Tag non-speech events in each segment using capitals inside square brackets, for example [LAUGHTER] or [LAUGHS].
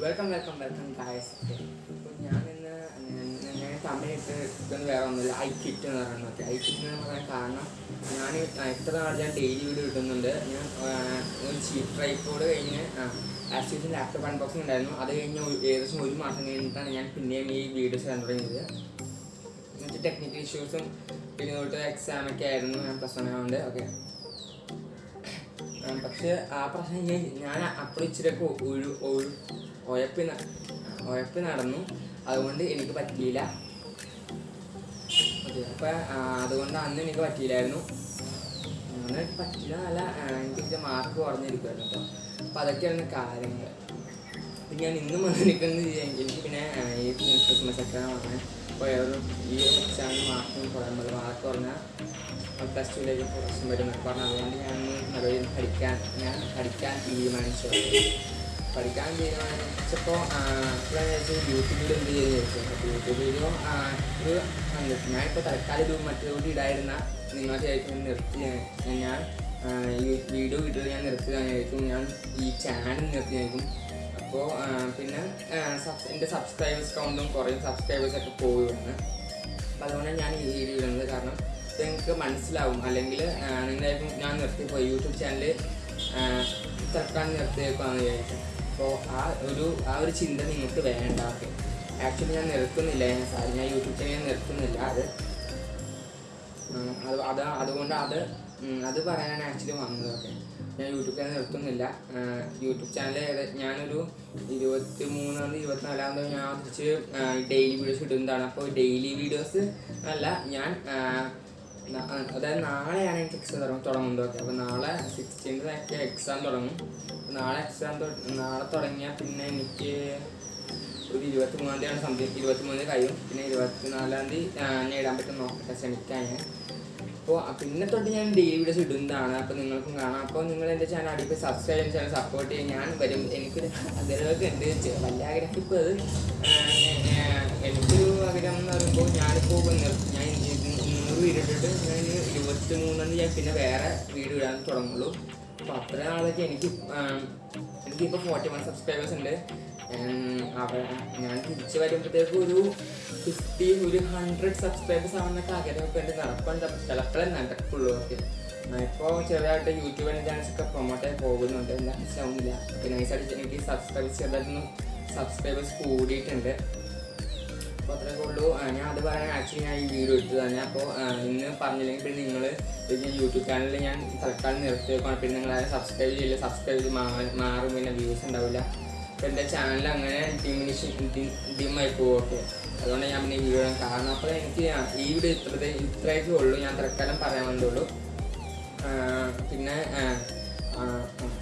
Welcome welcome welcome guys അപ്പോൾ ഞാൻ ഇന്ന് ഞാൻ- സമയത്ത് ഇതൊന്നും വേറെ ഒന്നുമില്ല. ഐ കിറ്റ് എന്ന് പറയുന്നത്. ഐ കിറ്റ് എന്ന് പറയാൻ കാരണം ഞാൻ എത്ര നാൾ ഞാൻ ഡെയിലി വീഡിയോ കിട്ടുന്നുണ്ട് ഞാൻ ഒരു ചീപ്പ് ട്രൈപ്പോഡ് കഴിഞ്ഞ് ആക്ച്വലി ലാപ്ടോപ്പ് അൺബോക്സിംഗ് ഉണ്ടായിരുന്നു. അത് കഴിഞ്ഞ് ഏകദേശം ഒരു മാസം കഴിഞ്ഞിട്ടാണ് ഞാൻ പിന്നെയും ഈ വീഡിയോസ് ചെയ്യാൻ തുടങ്ങിയത്. എന്നിട്ട് ടെക്നിക്കൽ ഇഷ്യൂസും പിന്നെ തൊട്ട് എക്സാമൊക്കെ ആയിരുന്നു. ഞാൻ ആയതുകൊണ്ട് ഓക്കെ പക്ഷെ ആ പ്രശ്നം ഞാൻ അപ്പോൾ ഇച്ചിരിയൊക്കെ ഒരു ഒരു ഉഴപ്പി ഉഴപ്പി നടന്നു. അതുകൊണ്ട് എനിക്ക് പറ്റിയില്ല. അപ്പം അതുകൊണ്ട് അന്ന് എനിക്ക് പറ്റിയില്ലായിരുന്നു. അങ്ങനെ പറ്റില്ല എന്നല്ല എനിക്ക് മാർക്ക് കുറഞ്ഞിരിക്കുമായിരുന്നു കേട്ടോ അപ്പം അതൊക്കെയാണ് കാര്യങ്ങൾ ഞാൻ ഇന്നും വന്നിരിക്കുന്നത് എനിക്ക് പിന്നെ ഈ ക്രിസ്മസ് ഒക്കെ വന്നേ പോയവരും ഈ എക്സാം മാർക്കും കുറയാൻ പറ്റും മാർക്ക് കുറഞ്ഞാൽ പ്ലസ് ടുവിലേക്ക് പ്രശ്നം വരുന്നൊക്കെ പറഞ്ഞു. അതുകൊണ്ട് ഞാൻ നിലവിൽ പഠിക്കാൻ ഞാൻ പഠിക്കാൻ തീരുമാനിച്ചു. പഠിക്കാൻ തീരുമാനിച്ചപ്പോൾ യൂട്യൂബിൽ എന്ത് ചെയ്തു ചോദിച്ചു യൂട്യൂബിലും ഒരു ഞാനിപ്പോൾ തൽക്കാലം ഇത് മറ്റൊരു ഇടായിരുന്ന നിങ്ങൾ ശേഷം നിർത്തി. ഞാൻ ഈ വീഡിയോ വീഡിയോ ഞാൻ നിർത്തുകയായിരിക്കും ഞാൻ ഈ ചാനൽ നിർത്തിയായിരിക്കും അപ്പോൾ പിന്നെ എന്റെ സബ്സ്ക്രൈബേഴ്സ് കൗണ്ടും കുറേ സബ്സ്ക്രൈബേഴ്സ് ഒക്കെ പോവുകയാണ്. അപ്പം അതുകൊണ്ട് ഞാൻ ഈ വീഡിയോ ഇടുന്നത്. കാരണം നിങ്ങൾക്ക് മനസ്സിലാവും. അല്ലെങ്കിൽ നിങ്ങളായിരിക്കും ഞാൻ നിർത്തിപ്പോയി യൂട്യൂബ് ചാനൽ തൽക്കാലം നിർത്തിയേക്കാന്ന് വിചാരിച്ചു. അപ്പോൾ ആ ഒരു ആ ഒരു ചിന്ത നിങ്ങൾക്ക് വേണ്ട. ആക്ച്വലി ഞാൻ നിർത്തുന്നില്ല. സാരി ഞാൻ യൂട്യൂബ് ചാനൽ നിർത്തുന്നില്ല. അത് അത് അത് അതുകൊണ്ട് അത് അത് പറയാനാണ് ആക്ച്വലി വന്നതൊക്കെ ഞാൻ യൂട്യൂബ് ചാനൽ നിർത്തുന്നില്ല. യൂട്യൂബ് ചാനൽ ഞാനൊരു ഇരുപത്തി മൂന്നാം തീയതി ഇരുപത്തിനാലാം തീയതി ഞാൻ തിരിച്ച് ഡെയിലി വീഡിയോസ് ഇടുന്നതാണ് അപ്പോൾ ഡെയിലി വീഡിയോസ് അല്ല ഞാൻ അതായത് നാളെയാണ് എനിക്ക് എക്സാം തുടങ്ങും തുടങ്ങുന്നത്. ഓക്കെ അപ്പോൾ നാളെ സിക്സ്റ്റീൻത്തിനൊക്കെ എക്സാം തുടങ്ങും. നാളെ എക്സാം നാളെ തുടങ്ങിയാൽ പിന്നെ എനിക്ക് ഒരു ഇരുപത്തി മൂന്നാം തീയതിയാണ് സംതിങ് ഇരുപത്തി മൂന്നിന് കഴിയും. പിന്നെ ഇരുപത്തിനാലാം തീയതി ഞാൻ ഇടാൻ പറ്റും നോക്കട്ടെ ശ്രമിക്കാൻ ഞാൻ. അപ്പോൾ പിന്നെ തൊട്ട് ഞാൻ ഡെയിലി വീഡിയോസ് ഇടുന്നതാണ് അപ്പോൾ നിങ്ങൾക്കും കാണാം. അപ്പോൾ നിങ്ങൾ എന്റെ ചാനൽ അടിപ്പ് സബ്സ്ക്രൈബ് ചാനൽ സപ്പോർട്ട് ചെയ്യാൻ ഞാൻ വരും. എനിക്കൊരു ആഗ്രഹമൊക്കെ ഉണ്ട്. വലിയ ആഗ്രഹം ഇപ്പോൾ അത് എനിക്കൊരു ആഗ്രഹം എന്ന് പറയുമ്പോൾ ഞാനിപ്പോൾ ഞാൻ നൂറ് വീഡിയോ ഇട്ടിട്ട് ഞാൻ ഇരുപത്തി മൂന്നാം തീയതി ഞാൻ പിന്നെ വേറെ വീഡിയോ ഇടാൻ തുടങ്ങുള്ളൂ. അപ്പോൾ അത്ര ആളൊക്കെ എനിക്ക് എനിക്കിപ്പോൾ ഫോർട്ടി വൺ സബ്സ്ക്രൈബേഴ്സ് ഉണ്ട്. ഞാൻ തിരിച്ചു വരുമ്പോഴത്തേക്ക് ഒരു ഫിഫ്റ്റി ഒരു ഹൺഡ്രഡ് സബ്സ്ക്രൈബേഴ്സ് ആവുന്നൊക്കെ ആഗ്രഹമൊക്കെ എന്റെ നടപ്പുണ്ട് ചിലപ്പോഴേ നടക്കുള്ളൂ. ഓക്കെ. ഇപ്പോൾ ചെറുതായിട്ട് യൂട്യൂബ് എന്റെ ചാനൽസ് ഒക്കെ പ്രൊമോട്ട് ആയി പോകുന്നുണ്ട്. എന്താ മനസ്സിലാവുന്നില്ല പിന്നെ നൈസായിട്ട് എനിക്ക് സബ്സ്ക്രൈബ് ചെറുതായിട്ടൊന്നും സബ്സ്ക്രൈബേഴ്സ് കൂടിയിട്ടുണ്ട്. അപ്പോൾ ഉള്ളൂ. ഞാൻ അത് പറയാൻ ആക്ച്വലി ഞാൻ ഈ വീഡിയോ എടുത്തു തന്നെ അപ്പോൾ ഇന്ന് പറഞ്ഞില്ലെങ്കിൽ പിന്നെ നിങ്ങൾ യൂട്യൂബ് ചാനലിൽ ഞാൻ തൽക്കാലം നിർത്തി വെക്കുകയാണ് പിന്നെ നിങ്ങൾ സബ്സ്ക്രൈബ് ചെയ്യില്ല സബ്സ്ക്രൈബ് ചെയ്ത് മാറും പിന്നെ വ്യൂസ് ഉണ്ടാവില്ല. അപ്പോൾ എന്റെ ചാനൽ അങ്ങനെ ഡിമിനിഷ് ഡിമായി പോകും ഓക്കെ അതുകൊണ്ട് ഞാൻ പിന്നെ ഈ വീഡിയോ കാരണം അപ്പോൾ എനിക്ക് ഈ വീഡിയോ ഇത്രത്തെ ഇത്രയൊക്കെ ഉള്ളൂ. ഞാൻ തൽക്കാലം പറയാൻ വേണ്ടിയുള്ളൂ പിന്നെ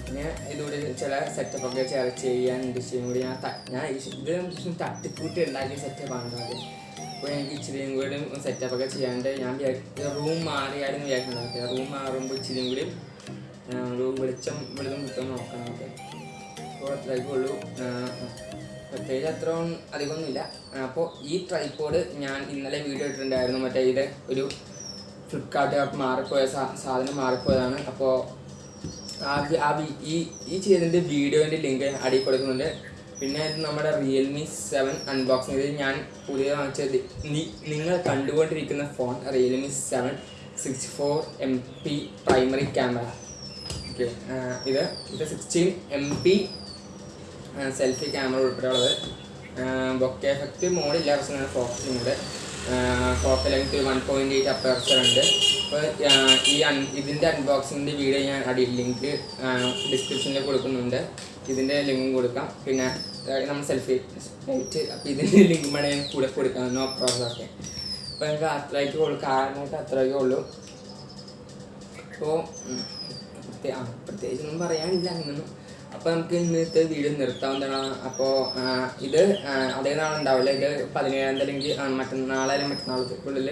പിന്നെ ഇതുകൂടി ചില സെറ്റപ്പ് ഒക്കെ ചേർ ചെയ്യാൻ ഇൻഡസ്ട്രിയും കൂടി ഞാൻ ഞാൻ ഇത് തട്ടിക്കൂട്ടി ഉണ്ടാക്കിയ സെറ്റപ്പാണ് അത്. അപ്പോൾ എനിക്ക് ഇച്ചിരിയും കൂടി സെറ്റപ്പ് ഒക്കെ ചെയ്യാണ്ട് ഞാൻ റൂം മാറിയാലും വിചാരിക്കുന്നത് റൂം മാറുമ്പോൾ ഇച്ചിരിയും കൂടി ഒരു വെളിച്ചം വെളിച്ചം കിട്ടും നോക്കണം. ഓക്കെ. അപ്പോൾ അത്രയൊക്കെ ഉള്ളൂ. പ്രത്യേകിച്ച് അത്ര അധികമൊന്നുമില്ല അപ്പോൾ ഈ ട്രൈപ്പോഡ് ഞാൻ ഇന്നലെ വീഡിയോ ഇട്ടിട്ടുണ്ടായിരുന്നു. മറ്റേ ഇത് ഒരു ഫ്ലിപ്കാർട്ട് മാറിപ്പോയ സാധനം മാറിപ്പോയതാണ്. അപ്പോൾ ഈ ഈ ചെയ്തതിന്റെ വീഡിയോന്റെ ലിങ്ക് അടിയിൽ കൊടുക്കുന്നുണ്ട്. പിന്നെ നമ്മുടെ റിയൽമി സെവൻ അൺബോക്സിങ് ഇത് ഞാൻ പുതിയ വാങ്ങിച്ചത്. നിങ്ങൾ കണ്ടുകൊണ്ടിരിക്കുന്ന phone Realme seven six four M P primary camera okay ഇത് ഇത് sixteen M P selfie camera ഉൾപ്പെടെയുള്ളത്. Bokeh effect മോഡില്ല പക്ഷേ ഫോക്കസിംഗ് ഉണ്ട് focal length one point eight aperture ഉണ്ട്. അപ്പോൾ ഈ ഇതിന്റെ അൺബോക്സിങ്ങിന്റെ വീഡിയോ ഞാൻ അടി ലിങ്ക് ഡിസ്ക്രിപ്ഷനിൽ കൊടുക്കുന്നുണ്ട്. ഇതിന്റെ ലിങ്കും കൊടുക്കാം. പിന്നെ നമ്മൾ സെൽഫി ആയിട്ട് അപ്പോൾ ഇതിന്റെ ലിങ്ക് [LAUGHS] വേണേൽ ഞാൻ കൂടെ കൊടുക്കാം. നോ പ്രോബ്ലം ഒക്കെ അപ്പോൾ എനിക്ക് അത്രയ്ക്ക് ഉള്ളൂ. കാരണമായിട്ട് അത്രയ്ക്ക് ഉള്ളൂ. അപ്പോൾ പ്രത്യേകിച്ചൊന്നും പറയാനില്ല. അങ്ങനൊന്നും അപ്പോൾ നമുക്ക് ഇന്നത്തെ വീഡിയോ നിർത്താവുന്നതാണ് അപ്പോൾ ഇത് അതേ നാളുണ്ടാവില്ല. ഇത് പതിനേഴാം തീയതി അല്ലെങ്കിൽ മറ്റന്നാളെ അല്ലെങ്കിൽ മറ്റന്നാളത്തേക്കുള്ളിൽ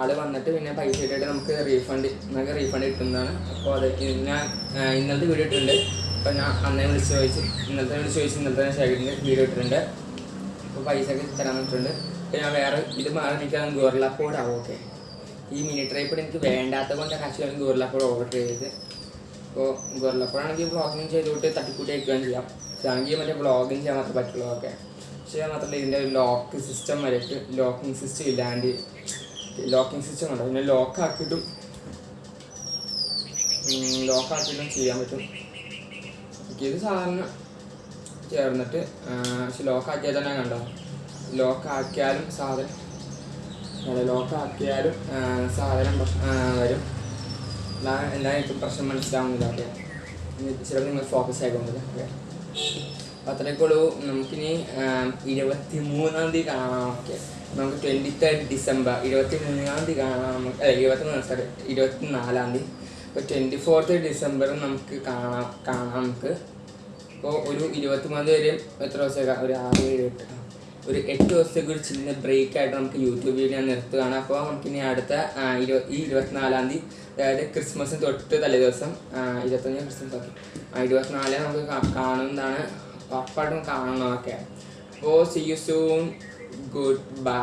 ആൾ വന്നിട്ട് പിന്നെ പൈസ ഇട്ടിട്ട് നമുക്ക് റീഫണ്ട് നമുക്ക് റീഫണ്ട് കിട്ടുന്നതാണ്. അപ്പോൾ അത് ഞാൻ ഇന്നലത്തെ വീഡിയോ ഇട്ടിട്ടുണ്ട്. അപ്പോൾ ഞാൻ അന്നേ വിളിച്ച് ചോദിച്ച് ഇന്നലത്തെ വിളിച്ച് ചോദിച്ച് ഇന്നലത്തെ ശേഖരിന്റെ വീഡിയോ ഇട്ടിട്ടുണ്ട്. അപ്പോൾ പൈസ ഒക്കെ തരാൻ പറ്റുന്നുണ്ട് അപ്പോൾ ഞാൻ വേറെ ഇത് മാറി നിൽക്കാൻ ഗോർലാപ്പോടാവും ഓക്കെ ഈ മിനി ട്രൈപ്പോഡ് എനിക്ക് വേണ്ടാത്ത കൊണ്ട് കാശ് ഗോർലാപ്പോട് ഓർഡർ ചെയ്തത്. അപ്പോൾ ഗോറിലപ്പോഴാണെങ്കിൽ വ്ളോഗിങ് ചെയ്തുകൊണ്ട് തട്ടിക്കൂട്ടി അയക്കുകയും ചെയ്യാം. പക്ഷേ മറ്റേ വ്ളോഗിങ് ചെയ്യാൻ മാത്രമേ പറ്റുള്ളൂ ഓക്കെ പക്ഷേ മാത്രമല്ല ഇതിന്റെ ലോക്ക് സിസ്റ്റം വരയ്ക്ക് ലോക്കിംഗ് സിസ്റ്റം ഇല്ലാണ്ട് ലോക്കിംഗ് സിസ്റ്റം ഉണ്ടോ? പിന്നെ ലോക്കാക്കിയിട്ടും ലോക്കാക്കിയിട്ടും ചെയ്യാൻ പറ്റും. ഇത് സാധാരണ ചേർന്നിട്ട് പക്ഷെ ലോക്കാക്കിയാൽ തന്നെ കണ്ടോ? ലോക്കാക്കിയാലും സാധനം ലോക്കാക്കിയാലും സാധനം വരും. അതാണ് എല്ലാവർക്കും പ്രശ്നം മനസ്സിലാവുന്നില്ല ഓക്കെ. ചിലപ്പോൾ നിങ്ങൾ ഫോക്കസ് ആയിക്കൊണ്ടില്ല ഓക്കെ. അപ്പോൾ അത്രയ്ക്കുള്ളൂ. നമുക്കിനി ഇരുപത്തി മൂന്നാം തീയതി കാണാം ഓക്കെ. നമുക്ക് ട്വന്റി തേർഡ് ഡിസംബർ ഇരുപത്തി മൂന്നാം തീയതി കാണാം നമുക്ക് അല്ല ഇരുപത്തി മൂന്ന് സോറി ഇരുപത്തി നാലാം തീയതി. അപ്പോൾ ട്വന്റി ഫോർത്ത് ഡിസംബർ നമുക്ക് കാണാം കാണാം നമുക്ക്. അപ്പോൾ ഒരു ഇരുപത്തി മൂന്ന് വരെയും എത്ര ദിവസമൊക്കെ ഒരു ആറ് ഏഴ് എട്ട് ഒരു എട്ട് ദിവസത്തേക്ക് ഒരു ചിന്ന ബ്രേക്ക് ആയിട്ട് നമുക്ക് യൂട്യൂബ് വീഡിയോ നിർത്തുകയാണ്. അപ്പോൾ നമുക്കിനി അടുത്ത ആ, ഇരുപ ഈ ഇരുപത്തിനാലാം തീയതി അതായത് ക്രിസ്മസിന് തൊട്ട് തലേ ദിവസം ഇരുപത്തഞ്ച് ക്രിസ്മസ് ഓക്കെ ഇരുപത്തിനാല് നമുക്ക് കാണുന്നതാണ്. ഉറപ്പായിട്ടും കാണണം ഓക്കെ അപ്പോൾ see you soon good bye